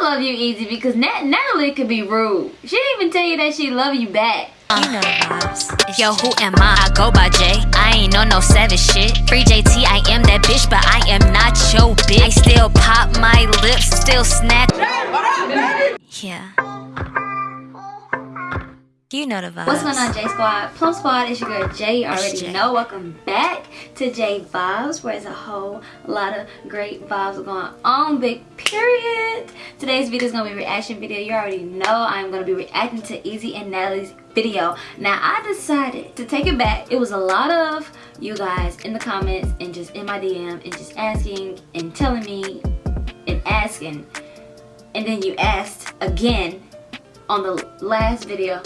I love you, Easy, because Nat Natalie could be rude. She didn't even tell you that she love you back. You know the vibes. Yo, who am I? I go by J. I ain't on no savage shit. Free JT, I am that bitch, but I am not your bitch. I still pop my lips, still snap. Yeah. You know the vibes. What's going on, J Squad? Plum Squad is your girl Jay. You already J. know. Welcome back to J Vibes, where there's a whole lot of great vibes going on. Big period. Today's video is gonna be a reaction video. You already know I'm gonna be reacting to Easy and Natalie's video. Now I decided to take it back. It was a lot of you guys in the comments and just in my DM and just asking and telling me and asking. And then you asked again on the last video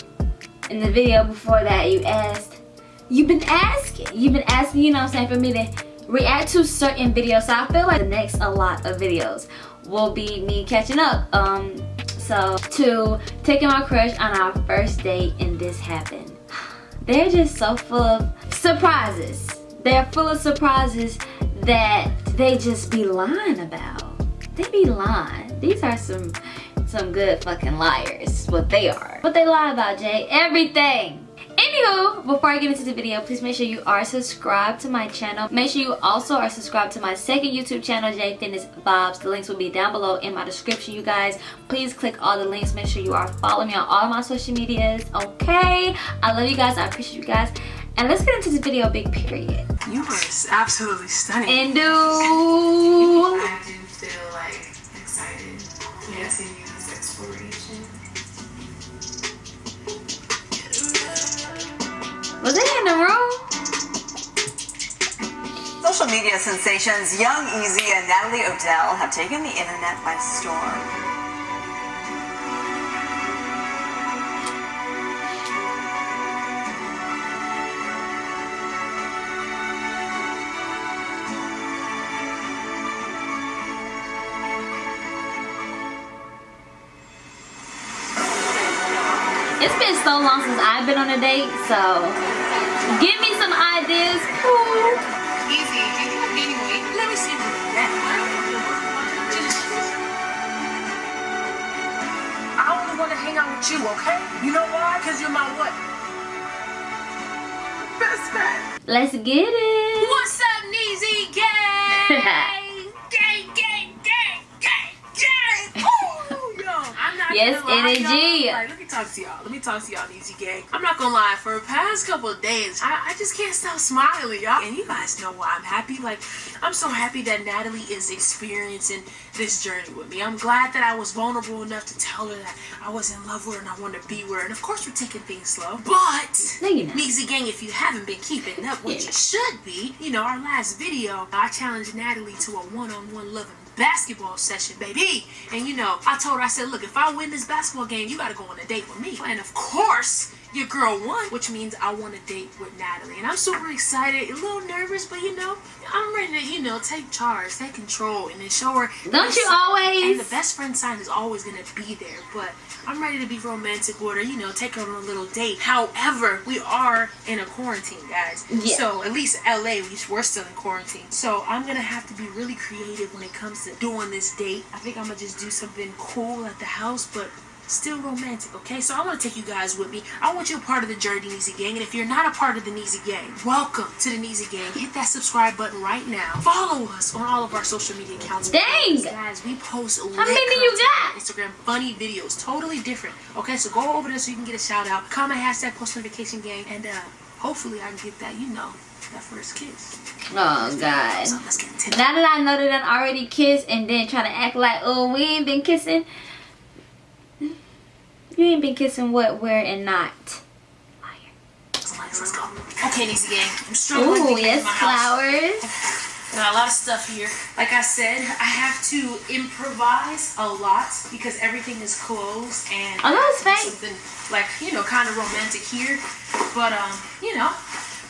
in the video before that you asked you've been asking you've been asking you know i'm saying for me to react to certain videos. So i feel like the next a lot of videos will be me catching up. Um so to taking my crush on our first date and this happened they're just so full of surprises. They're full of surprises that they just be lying about. They be lying. These are some some good fucking liars. What they are. What they lie about jay. Everything. Anywho before i get into the video please make sure you are subscribed to my channel. Make sure you also are subscribed to my second youtube channel j fitness vibes. The links will be down below in my description you guys. Please click all the links. Make sure you are following me on all my social medias okay? I love you guys. I appreciate you guys. And let's get into this video big period. You were absolutely stunning. and do I do feel like excited. To media sensations Young Easy and Natalie Odell have taken the internet by storm. It's been so long since I've been on a date, so give me some ideas. Ooh. Hang out with you, okay? You know why? Because you're my what? Best friend. Let's get it. What's up, Neezy Gang? gang, gang, gang, gang, gang. Ooh, yo, I'm not Yes, energy. Like, let me talk to y'all. Let me talk to y'all, Neezy Gang. I'm not gonna lie. For the past couple of days, I, I just can't stop smiling, y'all. And you guys know why I'm happy. Like, I'm so happy that Natalie is experiencing this journey with me. I'm glad that I was vulnerable enough to tell her that I was in love with her and I wanted to be with her. And of course, we're taking things slow. But No. Meezy Gang, if you haven't been keeping up, which Yeah. you should be, you know, our last video, I challenged Natalie to a one-on-one loving basketball session, baby. And you know, I told her, I said, look, if I win this basketball game, you gotta go on a date with me. And of course, your girl won, which means I want a date with Natalie. And I'm super excited, a little nervous, but you know, I'm ready to, you know, take charge, take control, and then show her. Don't you always? And the best friend sign is always gonna be there, but I'm ready to be romantic with her, you know, take her on a little date. However, we are in a quarantine, guys. Yeah. So at least LA, we're still in quarantine. So I'm gonna have to be really creative when it comes to doing this date. I think I'm gonna just do something cool at the house, but still romantic, okay? So I want to take you guys with me. I want you a part of the Journey Neezy Gang. And if you're not a part of the Neezy Gang, welcome to the Neezy Gang. Hit that subscribe button right now. Follow us on all of our social media accounts. Dang! Guys, we post How many you got? Instagram funny videos, totally different. Okay, so go over there so you can get a shout out. Comment hashtag post notification gang, and uh, hopefully I can get that, you know, that first kiss. Oh God. So let's it. Now that I know that I already kissed and then try to act like, oh, we ain't been kissing. You ain't been kissing what, where, and not. Liar. Let's, let's go. Okay, Neezy gang, I'm struggling Ooh, yes, my house. flowers. Got a lot of stuff here. Like I said, I have to improvise a lot because everything is closed and Oh, that was fake. something like you know kind of romantic here. But um, you know,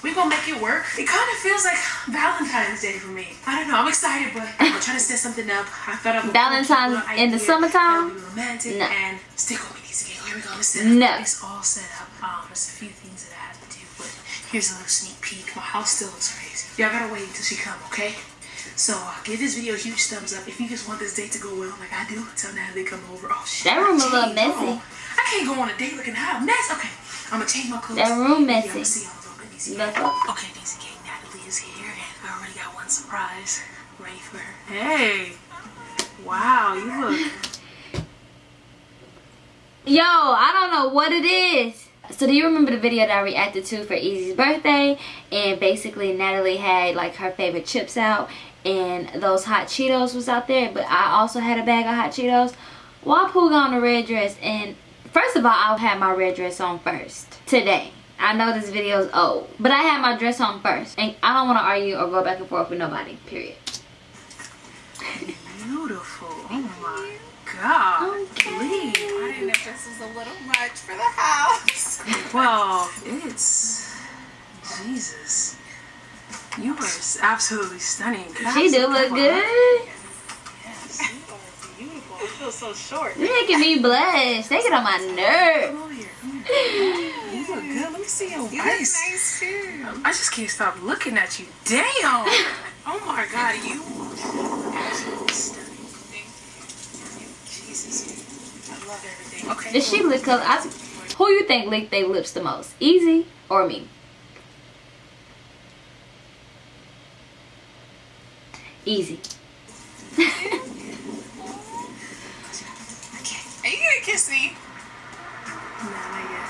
we gonna make it work. It kind of feels like Valentine's Day for me. I don't know. I'm excited, but I'm trying to set something up. I thought of Valentine's in the summertime? be romantic No. and stick with me. These again. Here we go. Set No. It's all set up. Um, there's a few things that I have to do, but here's a little sneak peek. My house still looks crazy. Y'all gotta wait until she come, okay? So uh, give this video a huge thumbs up if you just want this date to go well, like I do. Tell Natalie come over. Oh shit. That room a little messy. oh, I can't go on a date looking hot mess. Okay, I'm gonna change my clothes. That room Yeah, messy. See y'all talking to Niecy. That's all. Okay, Niecy K, Natalie is here, and I already got one surprise ready for her. Hey, wow, you look. Yo, I don't know what it is. So do you remember the video that I reacted to for Easy's birthday? And basically Natalie had like her favorite chips out and those hot Cheetos was out there. But I also had a bag of hot Cheetos. Well, I pulled on the red dress and first of all, I had my red dress on first today. I know this video is old, but I had my dress on first. And I don't want to argue or go back and forth with nobody, period. Beautiful. Oh my god. Lee. I didn't know if this was a little much for the house. Well, it's Jesus. You are absolutely stunning. She do look good. Beautiful. I feel so short. You're making me blush. They get on my nerves. Come over here. Come here. You look good. Let me see your You look face. nice too. I just can't stop looking at you. Damn. Oh my god, you absolutely stunning. Jesus. I love everything. Okay. Does she lick color? I, who you think lick their lips the most? Easy or me? Easy. you gonna kiss me? Nah, not yet.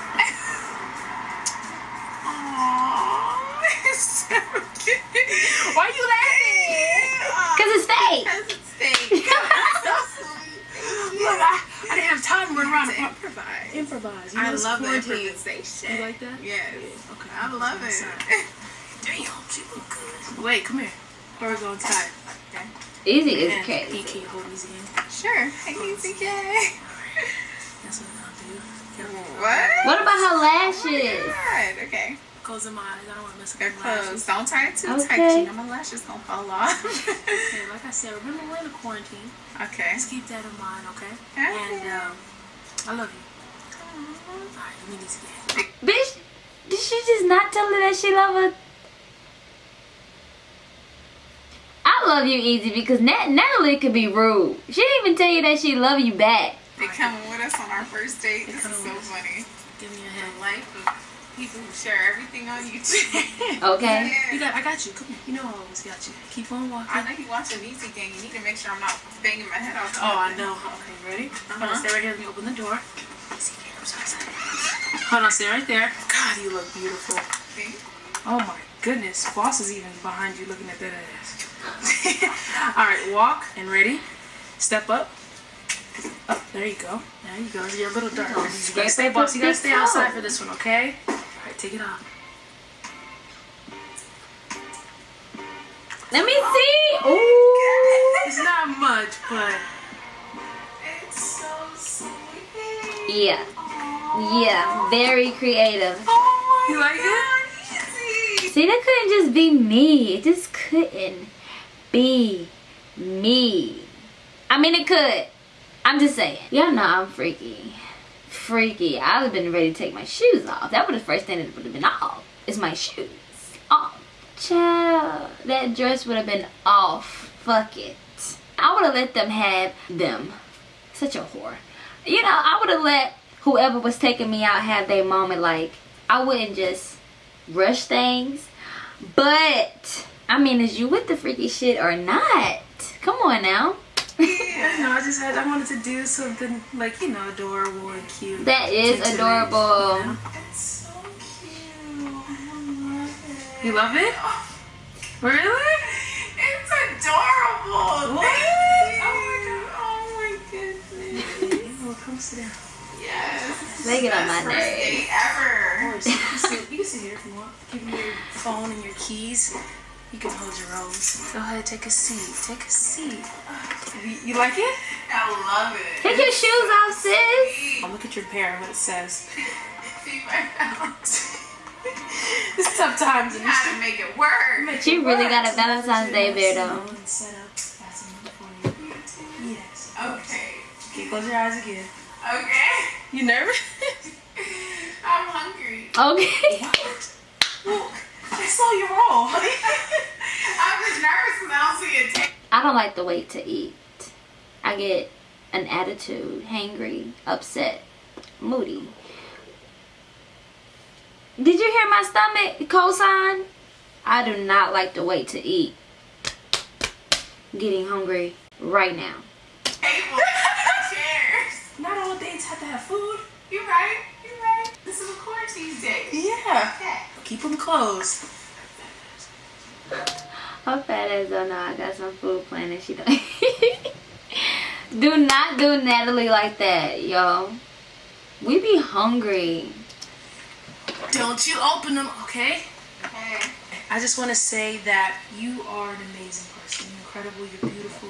Aww, it's so cute. Why are you laughing? Cause it's fake. Because it's fake. so sweet. Look, I, I didn't have time to run around To and improvise. improvise. You know, I love the improvisation. You like that? Yes. Okay. I love it. Damn, she look good. Wait, come here. We going inside? Okay. Easy is crazy. EK hold easy in. Sure. Hey, ECK. What? What about her lashes? God, okay. Closing my eyes. I don't want to mess up They're my lashes. Don't turn it too tight. Okay. You know my lashes gonna fall off. Okay, like I said, remember we're in a quarantine. okay. Let's keep that in mind, okay? Okay. And um, I love you. Alright, let me need to get Bitch, did she just not tell her that she love her? I love you, Easy, because Nat- Natalie could be rude. She didn't even tell you that she love you back. They coming with us on our first date. This is so us. funny. Give me a The life of people who share everything on YouTube. Okay. You got, I got you. Come here. You know I always got you. Keep on walking. I know you watching Easy Gang. You need to make sure I'm not banging my head off. Oh, I know. Okay, ready? Hold on, Uh-huh. stay right here. Let me open the door. Easy, I'm so excited. Hold on, stay right there. God, you look beautiful. See? Oh my goodness. Boss is even behind you looking at that ass. All right, walk and ready. Step up. Up, there you go. There you go. You're a little dark. You gotta stay, boss. You gotta stay outside for this one, okay? All right, take it off. Let me see. Ooh. It's not much, but It's so sweet. Yeah. Yeah. Very creative. Oh my You like it? God, Easy. See, that couldn't just be me. It just couldn't be me. I mean, it could. I'm just saying. Y'all know I'm freaky. Freaky. I would have been ready to take my shoes off. That would the first thing that would have been off. Is my shoes. Off. Child. That dress would have been off. Fuck it. I would have let them have them. Such a whore. You know, I would have let whoever was taking me out have their moment. Like, I wouldn't just rush things. But, I mean, is you with the freaky shit or not? Come on now. Yeah, no, I just had I wanted to do something like you know adorable and cute. That is Today's, adorable. you know? It's so cute. I love it. You love it? Really? It's adorable. What? Oh my god. Oh my goodness. Well, come sit down. Yes. They get on my first nerves. date ever. Of course, you can sit, you can sit here if you want. Give me your phone and your keys. You can hold your rose. Go ahead, take a seat. Take a seat. You, you like it? I love it. Take your shoes off, sis. Oh, look at your pair. What it says. See my. It's tough times in You had to make it work. She really got a Valentine's Day beard though. And set up. That's enough for you. Yes. Okay. Okay, close your eyes again. Okay. You nervous? I'm hungry. Okay. I saw you roll. I'm just nervous because I don't see it. Take- I don't like to wait to eat. I get an attitude, hangry, upset, moody. Did you hear my stomach cosign? I do not like to wait to eat. Getting hungry right now. Cheers. Not all dates have to have food. You're right. You're right. This is a quarantine day. Yeah. Okay. Keep them closed. Her fat ass don't know I got some food planned and she don't. do not do Natalie like that, yo. We be hungry. Don't you open them, okay? Okay. I just want to say that you are an amazing person. You're incredible. You're beautiful.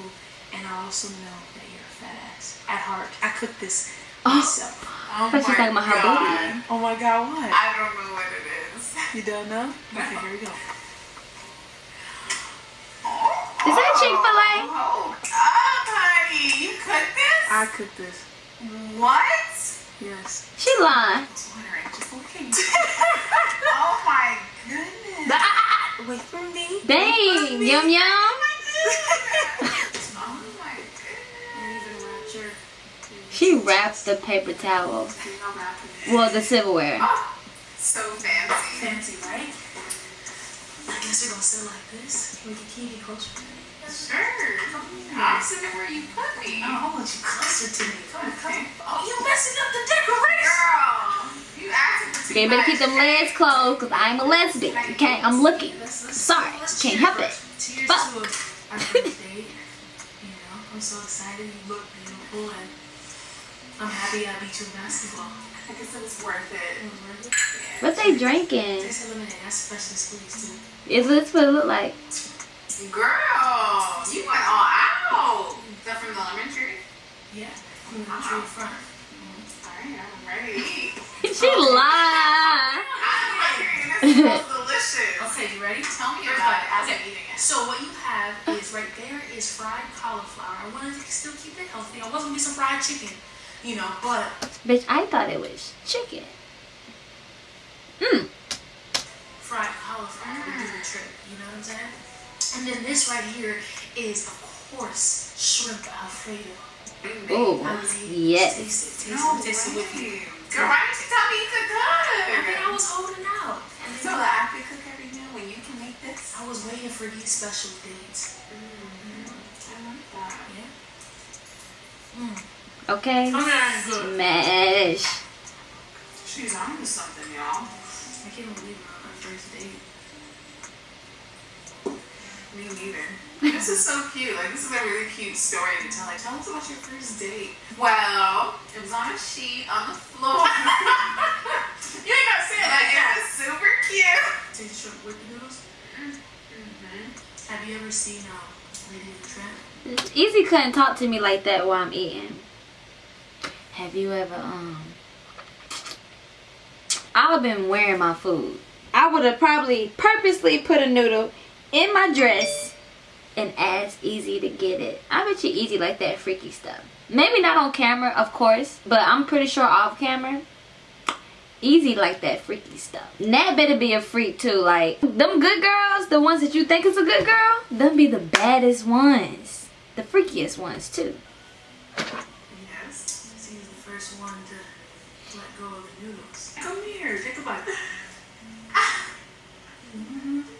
And I also know that you're a fat ass. At heart. I cooked this oh. myself. Oh But my talking about her God. booty. Oh my god, what? I don't know what it is. You don't know? Okay, here we go. Is that Chick-fil-A? Hold up, honey. You cooked this? I cooked this. what? Yes. She lying. Twitter ain't just looking. oh my goodness. Wait for me. Dang, yum yum. Oh, oh my goodness. She wrapped the paper towel. I'm wrapping it. Well, the silverware. Oh, so fancy. Fancy, right? I guess we're gonna sit like this. We can keep it closer to me. Sure. I'm where you put me. I want you closer to me. Come on, come on. Oh, you messing up the decoration. Girl, you acting for too Okay, you better keep them legs closed because I'm a lesbian. Okay, I'm looking. Let's, let's, Sorry, can't help it. first. Fuck. to our first date. You know, I'm so excited. You look beautiful, and I'm happy I beat you in basketball. I guess it was worth it. It was worth it. What they drinking? Taste lemonade. That's freshly squeezed too. Is this what it look like? Girl, you went all out. Is that from the lemon tree? Yeah. From the tree front. Alright, I'm ready. she lied. I'm hungry. This smells delicious. Okay, you ready? Tell me First about it as Okay. I'm eating it. So what you have is right there is fried cauliflower. I wanted to still keep it healthy. I wasn't gonna be some fried chicken, you know, but Bitch, I thought it was chicken. Mmm. fried cauliflower would do the trick. You know what I'm saying? And then this right here is, of course, shrimp alfredo. Oh, yes. Taste it, taste No it, taste it with me. way. Girl, why didn't you tell me you could I mean, I was holding out. And So then I could cook every meal when you can make this? I was waiting for these special dates. Mm-hmm. I like that. Yeah. Mm. Okay. I'm not good. Smash. She's on to something, y'all. I can't believe we're on our first date. Me neither. This is so cute. Like, this is a really cute story to tell. Like, tell us about your first date. Well, it was on a sheet on the floor. you ain't gotta say it like that. It was super cute. Take shrimp with the noodles. Mm-hmm. Have you ever seen um, Lady of the Tramp? Easy couldn't talk to me like that while I'm eating. Have you ever um I've been wearing my food. I would have probably purposely put a noodle in my dress and as Easy to get it. I bet you Easy like that freaky stuff. Maybe not on camera, of course, but I'm pretty sure off camera. Easy like that freaky stuff. Nat better be a freak too. Like them good girls, the ones that you think is a good girl, them be the baddest ones, the freakiest ones too. Yes. He's the first one to let go of the noodles. Come here, take a bite. Nervous? Mm-hmm.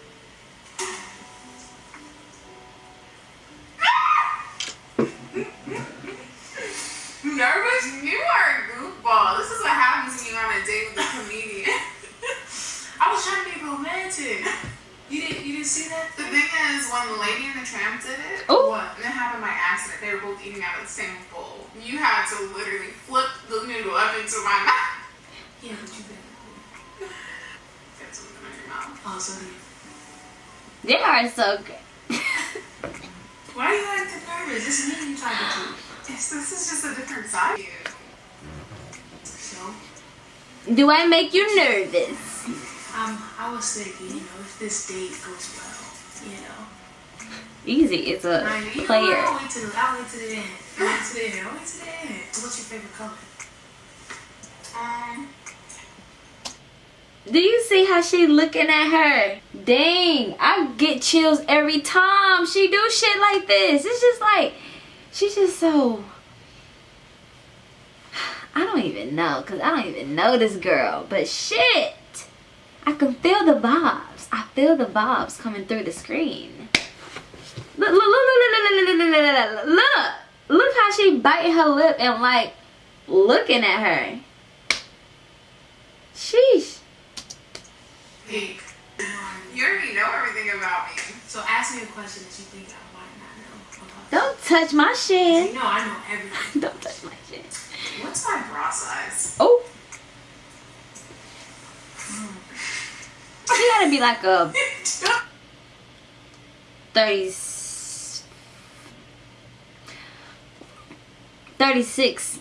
Out of the same bowl. You had to literally flip the noodle up into my mouth. Yeah, but you did. Get something in your mouth. Oh, so you. They are so good. Why are you acting nervous? This is me you talking to. Yes, this is just a different side of you. So, Do I make you nervous? um, I was thinking, you know, if this date goes well, you know. Easy, it's a Right, you know, player. I'll wait to the, I'll to the end. I'll wait to the end. I'll wait to the end. What's your favorite color? Um, Do you see how she looking at her? Dang, I get chills every time she do shit like this. It's just like, she's just so... I don't even know, because I don't even know this girl. But shit, I can feel the vibes. I feel the vibes coming through the screen. Look, look, look, look, look, look, look, look, look, look. Look how she biting her lip and like looking at her. Sheesh. Hey, you already know everything about me. So ask me a question that you think I might not know. about. Don't touch my You shit. know I know everything. Don't touch my shit. What's my bra size? Oh. She gotta be like a 30, 36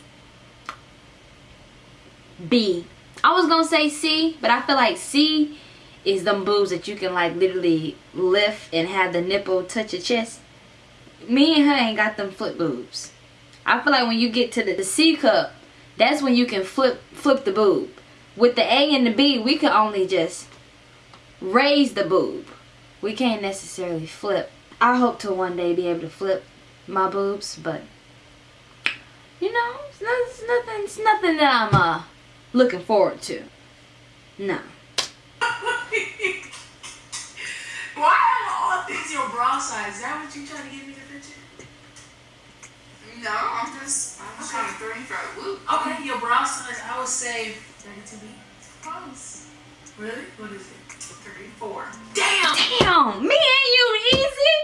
B. I was gonna say C, but I feel like C is them boobs that you can like literally lift and have the nipple touch your chest. Me and her ain't got them flip boobs. I feel like when you get to the, the C cup, that's when you can flip flip the boob. With the A and the B, we can only just raise the boob. We can't necessarily flip. I hope to one day be able to flip my boobs, but you know, it's, not, it's nothing. It's nothing that I'm uh looking forward to. No. Why are all things your bra size? Is that what you trying to get me to picture? No, I'm just, I'm just trying to throw you for a loop. Okay, your bra size, I would say 32B. Close. Really? What is it? 34. Damn! Damn, me and you easy.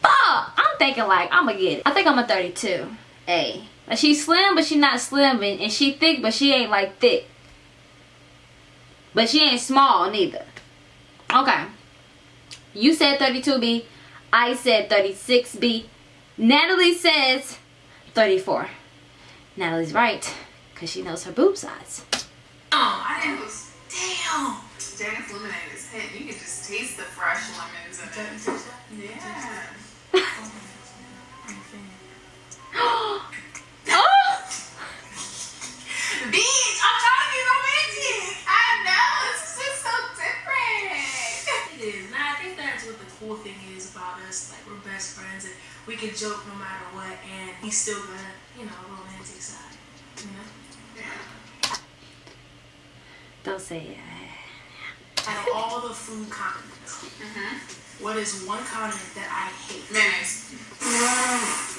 Fuck. I'm thinking like I'ma get it. I think I'm a 32. A. Like she's slim, but she not slim, and, and she thick, but she ain't like thick. But she ain't small neither. Okay. You said 32B. I said 36B. Natalie says 34. Natalie's right, cause she knows her boob size. Oh, I was, Damn! Janice lemonade is hit. You can just taste the fresh lemons in it. Yeah. Oh I'm a fan. Bitch, I'm trying to be romantic. I know. This is just so different. It is. And I think that's what the cool thing is about us. Like, we're best friends and we can joke no matter what, and he's still got, you know, romantic side. You know? Yeah. Don't say it. Out of all the food condiments, Mm-hmm. what is one condiment that I hate? Mayonnaise.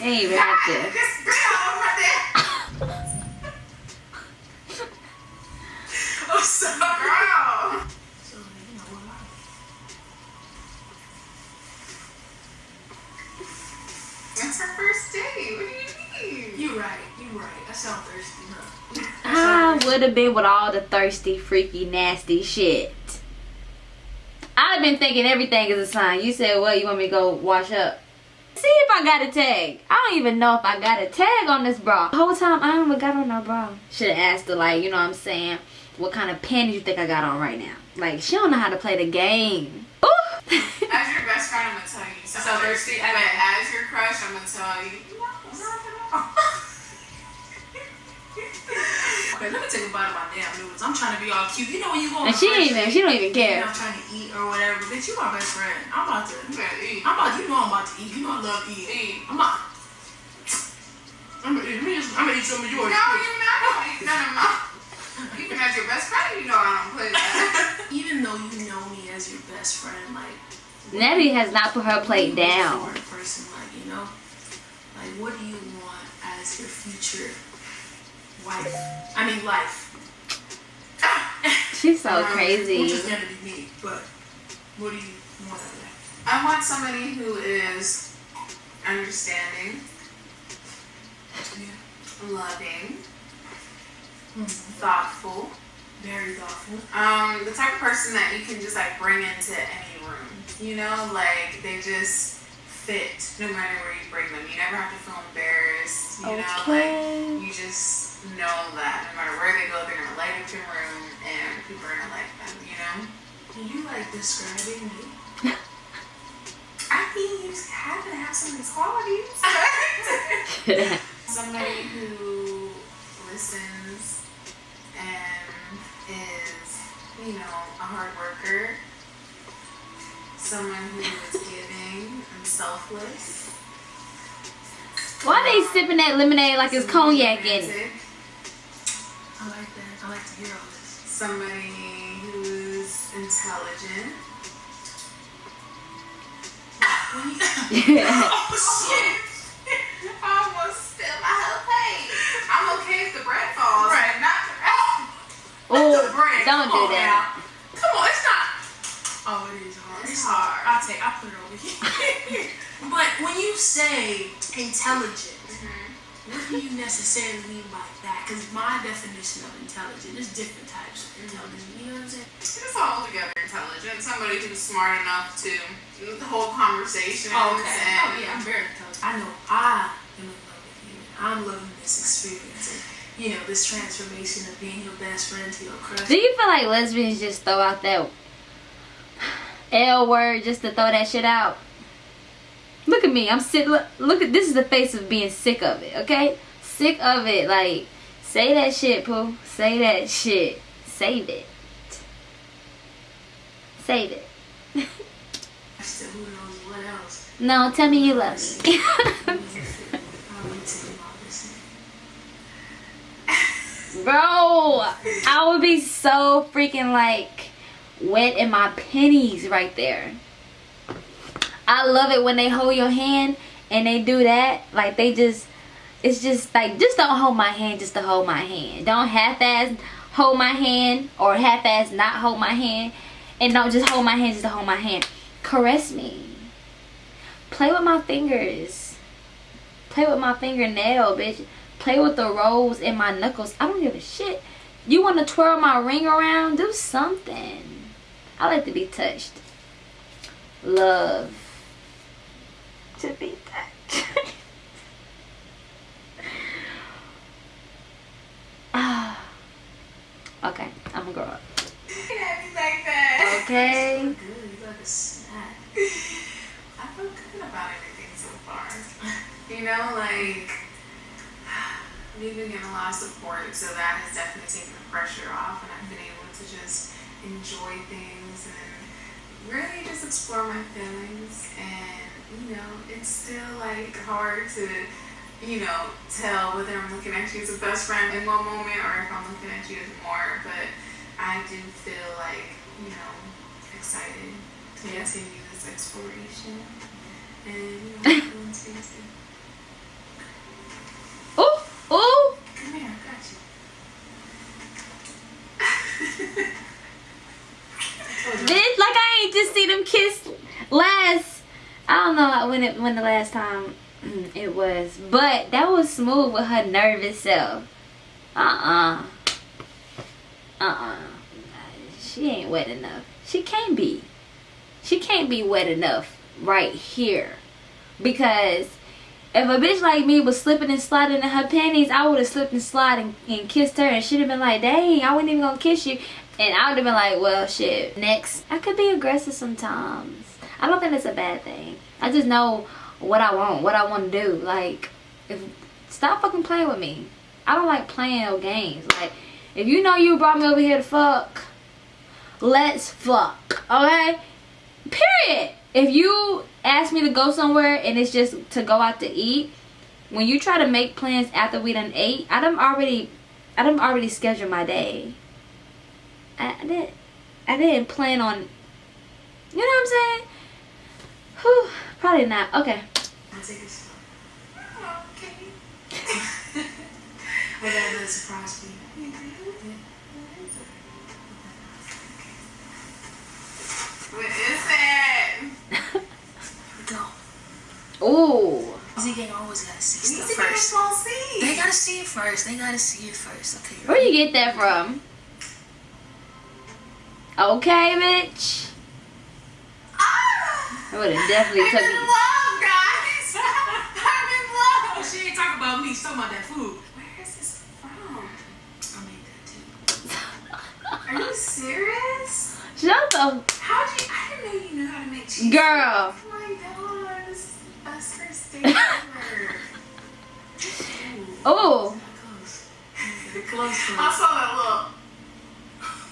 Ain't even have. Just spit all over there. I would have been with all the thirsty, freaky, nasty shit. I've been thinking everything is a sign. You said, well, you want me to go wash up? See if I got a tag. I don't even know if I got a tag on this bra. The whole time, I don't even got on no bra. Should have asked her, like, you know what I'm saying? What kind of panties you think I got on right now? Like, she don't know how to play the game. Ooh. As your best friend, I'm gonna tell you. So thirsty. But as your crush, I'm gonna tell you. No, all. Okay, let me take a bite of my damn noodles. I'm trying to be all cute. You know when you go on and she ain't even, she don't even care. I'm trying to eat or whatever. Bitch, you my best friend. I'm about to. You better eat. I'm about. You know I'm about to eat. You know I love eating. Eat. I'm about. I'm gonna eat. Let just- I'm gonna eat some of yours. No, you're not gonna eat none of mine. Even as your best friend, you know I don't play that. Even though you know me as your best friend, like. Natty has not put her plate down. For person, like you know, like what do you want as your future wife? I mean, life. She's so Um, Which is crazy. gonna be me, but what do you want out of that? I want somebody who is understanding, loving, thoughtful. Very thoughtful. Um, the type of person that you can just like bring into any room. You know, like they just fit no matter where you bring them. You never have to feel embarrassed. You know, like you just know that no matter where they go, they're gonna light up your room and people are gonna like them. You know. Can you like describing me? I think you just have to have some of these qualities. Somebody who listens and is you know, a hard worker, someone who is giving and selfless. Why are they sipping that lemonade like it's cognac in it? Romantic, I like that. I like to hear all this. Somebody who's intelligent. When you- oh shit! I almost spilled my whole plate. I'm okay if the bread falls. Right. Not the Oh, the bread. don't Come do that. now. Come on, it's not. Oh, it is hard. It's hard. I'll take. I'll put it over here. but when you say intelligent, mm-hmm. what do you necessarily mean by that? Because my definition of intelligent is different types of intelligence. You know what I'm saying? It's all together intelligent. Somebody who's smart enough to hold conversations. Oh, And, Oh, yeah, I'm very intelligent. I know I am in love with you. I'm loving this experience. And, you know, this transformation of being your best friend to your crush. Do you feel like lesbians just throw out that L word just to throw that shit out? Look at me. I'm sick. Look, look at this is the face of being sick of it. Okay, sick of it. Like, say that shit, poo. Say that shit. Save it. Save it. I said, who knows what else? No, tell me you love me. I'll wait till you all this. Bro, I would be so freaking like wet in my pennies right there. I love it when they hold your hand and they do that. Like they just, it's just like, just don't hold my hand just to hold my hand. Don't half-ass hold my hand or half-ass not hold my hand. And don't just hold my hand just to hold my hand. Caress me. Play with my fingers. Play with my fingernail, bitch. Play with the rolls in my knuckles. I don't give a shit. You want to twirl my ring around? Do something. I like to be touched. Love to be touched. Okay, I'm gonna grow up. Happy like. Okay. Good, you like a snack. I feel good about everything so far. You know, like we've been getting a lot of support, so that has definitely taken the pressure off, and I've been able to just enjoy things and really just explore my feelings. And you know, it's still like hard to, you know, tell whether I'm looking at you as a best friend in one moment or if I'm looking at you as more. But I do feel like, you know, excited to continue this exploration. And you know. Ooh, ooh. Come here, I got you. Bitch, like I ain't just see them kiss last. I don't know when it when the last time it was, but that was smooth with her nervous self. Uh uh-uh. uh. Uh She ain't wet enough. She can't be. She can't be wet enough right here. Because if a bitch like me was slipping and sliding in her panties, I would have slipped and slided and, and kissed her and she'd have been like, dang, I wasn't even gonna kiss you. And I would have been like, well, shit. Next, I could be aggressive sometimes. I don't think that's a bad thing. I just know what I want, what I want to do. Like, if stop fucking playing with me. I don't like playing no games. Like, if you know you brought me over here to fuck, let's fuck. Okay? Period. If you ask me to go somewhere and it's just to go out to eat, when you try to make plans after we done ate, I done already, I done already scheduled my day. I, didn't, I didn't plan on, you know what I'm saying? Whew, probably not. Okay. I'll take it slow. Okay. I got another surprise for you. What is it? Go. Ooh. Zeke ain't always gotta see You stuff need to get a first. small. They gotta see it first. They gotta see it first. Okay. Where you get that from? Okay, bitch. Ah! I would have definitely I'm took it. love, guys. I'm in Oh, love. she ain't talking about me. She's talking about that food. Where is this from? I made that too. Are you serious? Shut the How do you? I didn't know you knew how to make cheese. girl. Oh my god, this is the best first date ever. Oh, Close. Close. I saw that little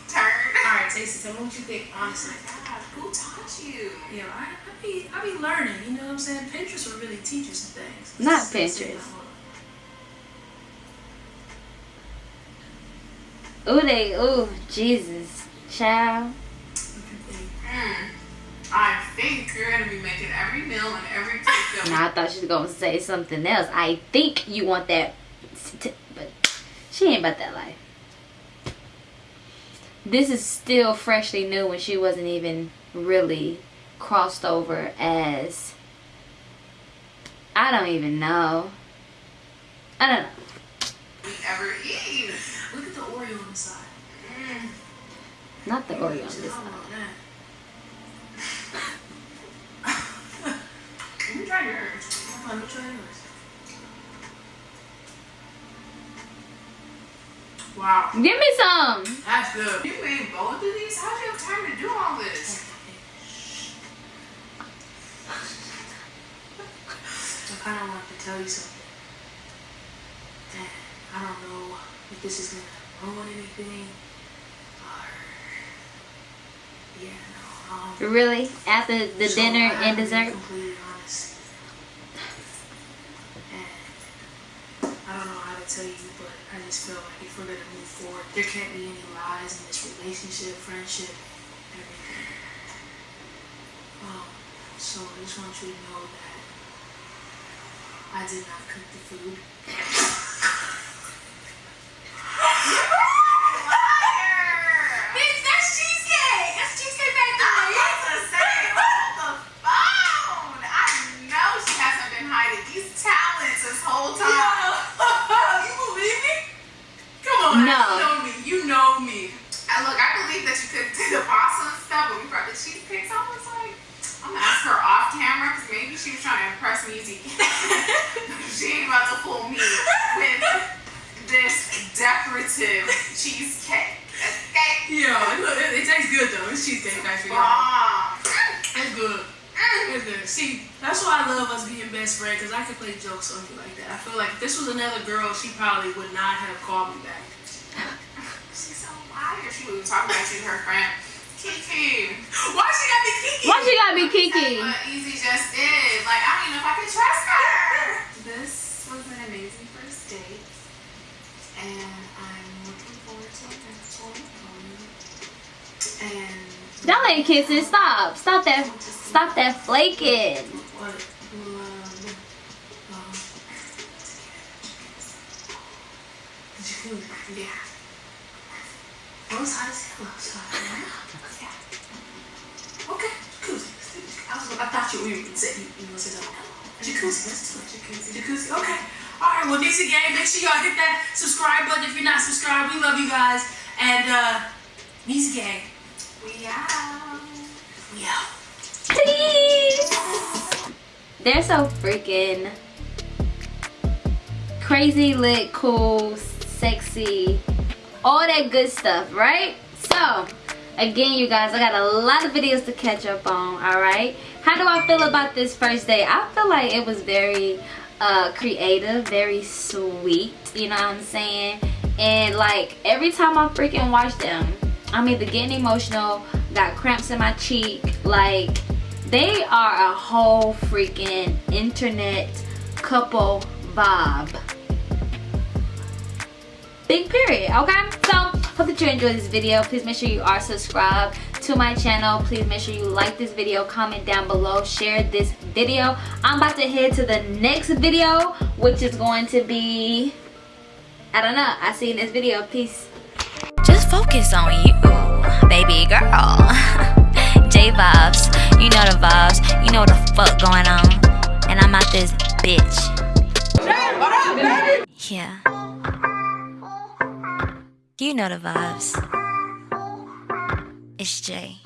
turn. Alright, Stacey, tell me what you think, oh honestly. God, who taught you? Yeah, I, I be I be learning. You know what I'm saying? Pinterest will really teach you some things. Not Stacey, Pinterest. Ooh, they, ooh, Jesus. Child. Mm. I think you're gonna be making every meal and every cake that Now I thought she was gonna say something else. I think you want that, but she ain't about that life. This is still freshly new when she wasn't even really crossed over as. I don't even know. I don't know. ever eat. Look at the Oreo on the side. Mm. Not the Oreo on I side. Let me try yours. Come on, let me try yours. Wow, Give me some. that's good. You ate both of these? How'd you have time to do all this? I kind of want to tell you something. And I don't know if this is going to ruin anything or. Yeah, no. Um, Really? After the so dinner I and dessert? completely honest. And I don't know how to tell you, but I just feel like if we're going to move forward, there can't be any lies in this relationship, friendship, everything. Um, so I just want you to know that I did not cook the food. Bitch, that's cheesecake. That's cheesecake factory. I was to say, hold the phone. I know she hasn't been hiding these talents this whole time. you believe me? Come on, No. you know me. You know me. And look, I believe that you could do the pasta and stuff, but we brought the cheesecakes. I was like, I'm gonna ask her off camera because maybe she was trying to impress me. she ain't about to fool me with this decorative cheesecake. Okay? Yeah, look, it, it tastes good though. It's cheesecake actually. Bomb. It's good. It's good. See, that's why I love us being best friends because I can play jokes on you like that. I feel like if this was another girl, she probably would not have called me back. She's so liar. She was talking about you to her friend. Kiki. Why she got me Kiki? Why she gotta be That's Kiki? what Easy just did. Like, I don't even know if I can trust her. This was an amazing first date. And I'm looking forward to our next one. And Y'all ain't kissing. Stop. Stop that. Stop that flaking. What? Love. Um, jacuzzi. Yeah. Well, it's hot as hell outside. right? Yeah. Okay, jacuzzi. I, was, I thought you were you, were say something. Jacuzzi, let's do it. Jacuzzi. Jacuzzi, okay. All right, well, Nixie Gang, make sure y'all hit that subscribe button if you're not subscribed. We love you guys. And, uh, Nixie Gang, We out. we out. Please. They're so freaking crazy, lit, cool, sexy, all that good stuff, right? So, again, you guys, I got a lot of videos to catch up on, alright? How do I feel about this first day? I feel like it was very uh, creative, very sweet, you know what I'm saying? And like, every time I freaking watch them, I'm either getting emotional, got cramps in my cheek, like, they are a whole freaking internet couple vibe. Big period, okay? So, hope that you enjoyed this video. Please make sure you are subscribed to my channel. Please make sure you like this video, comment down below, share this video. I'm about to head to the next video, which is going to be, I don't know. I'll see you in this video. Peace. Just focus on you, baby girl. J vibes, you know the vibes, you know what the fuck going on. And I'm out this bitch. Yeah. You know the vibes. It's Jay.